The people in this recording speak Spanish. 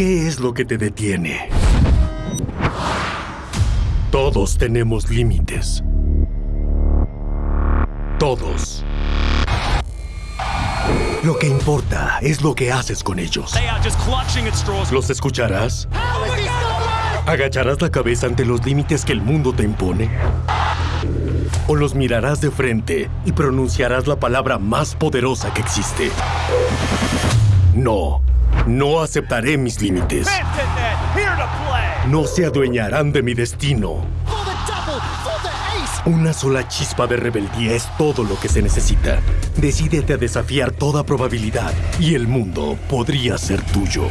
¿Qué es lo que te detiene? Todos tenemos límites. Todos. Lo que importa es lo que haces con ellos. ¿Los escucharás? ¿Agacharás la cabeza ante los límites que el mundo te impone? ¿O los mirarás de frente y pronunciarás la palabra más poderosa que existe? No, no aceptaré mis límites. No se adueñarán de mi destino. Una sola chispa de rebeldía es todo lo que se necesita. Decídete a desafiar toda probabilidad y el mundo podría ser tuyo.